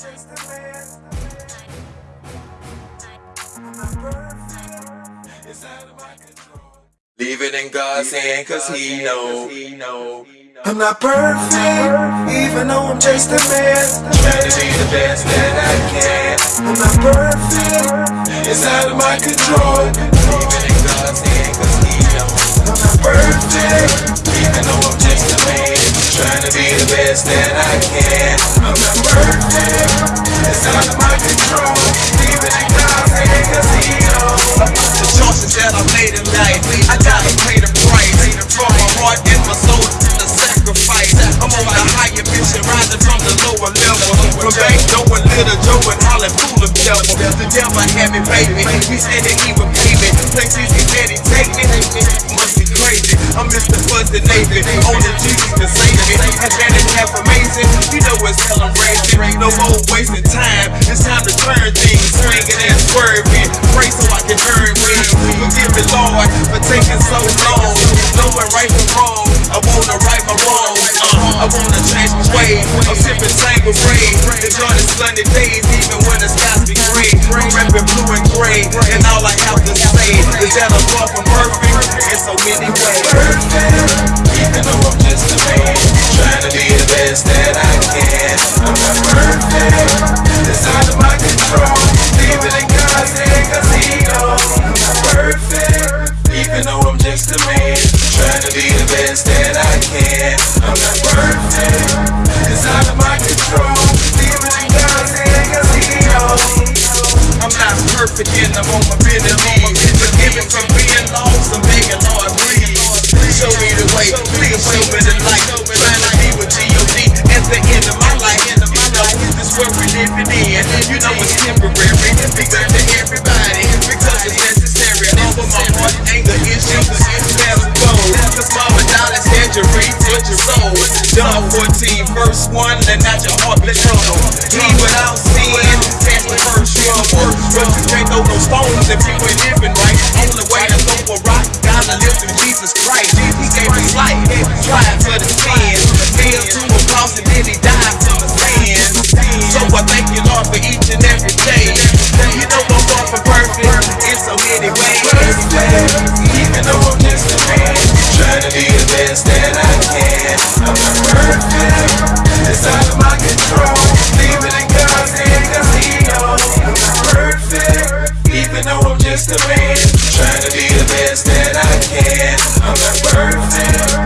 I'm man. Not perfect. It's out of my control. Leave it in God's hand, cause he know. He know. I'm not perfect, even though I'm just a man. Trying to be the best that I can. I'm not perfect, it's out of my control. Best that I can. I'm not perfect, it's out of my control. Leave it in God's hand, cause He knows. The choices that I made in life, I gotta pay the price. From my heart and my soul to the sacrifice. I'm on a higher mission, rising from the lower level. From bank doing little Joe and Holly full of devil. The devil had me, baby. He said that he would pay me. Places he said he take me. Must be crazy. I'm Mr. Fuzzy Navy. Only Jesus No more wasting time. It's time to turn things, swinging and swerving. Pray so I can earn wings. Forgive me, Lord, for taking so long. Knowing right from wrong. I wanna right my wrongs. Uh, I wanna change my ways. I'm sipping Tango Ray. Enjoy the sunny days, even when the skies be gray. I'm rapping blue and gray. And all I have to say is that I'm far from perfect in so many ways. Even Even to I'm man. Trying to be the best that I can. I'm not perfect, it's out of my control. It in hand, cause He knows. I'm not perfect in the moment, ability. Forgiven from being lost, I'm begging Lord, please. Show me the way, please show me the light. Trying to be with G.O.D. at the end of my life. You know, this world we're living in. You know it's temporary. Big you with your soul. John 14, verse 1, let not your heart be troubled. He without sin, that's the first trouble. But you can't throw no stones if you ain't living right. Only way to throw a rock, gotta live through Jesus Christ. He gave his life, tried for the sins. Nailed to a cross and then he died for the sins. So I thank you, Lord, for each and every day. You know I'm far from perfect in so many ways. Even though I'm just a man. Trying to be the best that I Instagram, trying to be the best that I can. I'm not perfect.